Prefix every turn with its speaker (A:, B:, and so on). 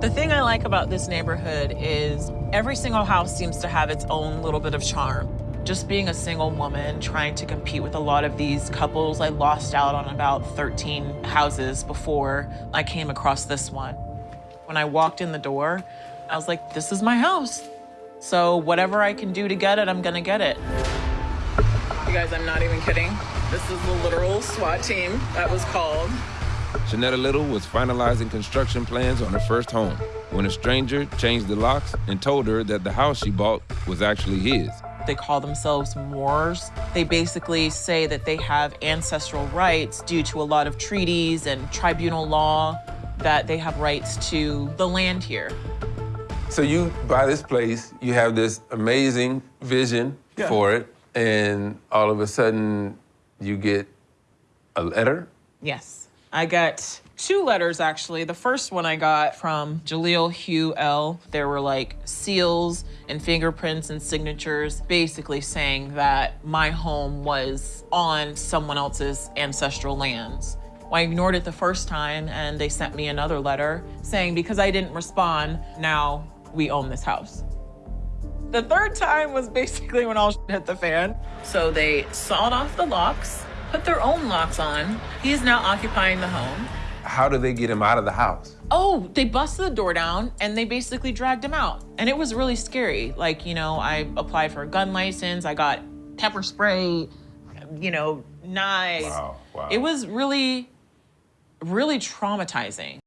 A: The thing I like about this neighborhood is every single house seems to have its own little bit of charm. Just being a single woman trying to compete with a lot of these couples, I lost out on about 13 houses before I came across this one. When I walked in the door, I was like, this is my house. So whatever I can do to get it, I'm gonna get it. You guys, I'm not even kidding. This is the literal SWAT team that was called.
B: Shanetta Little was finalizing construction plans on her first home when a stranger changed the locks and told her that the house she bought was actually his.
A: They call themselves Moors. They basically say that they have ancestral rights due to a lot of treaties and tribunal law that they have rights to the land here.
C: So you buy this place, you have this amazing vision
A: Yeah.
C: for it, and all of a sudden you get a letter.
A: Yes. I got two letters actually. The first one I got from Jaleel Hugh El. There were like seals and fingerprints and signatures basically saying that my home was on someone else's ancestral lands. I ignored it the first time and they sent me another letter saying because I didn't respond, now we own this house. The third time was basically when all hit the fan. So they sawed off the locks, put their own locks on. He's now occupying the home.
C: How do they get him out of the house?
A: Oh, they busted the door down and they basically dragged him out. And it was really scary. Like, you know, I applied for a gun license, I got pepper spray, you know, knives.
C: Wow, wow.
A: It was really, really traumatizing.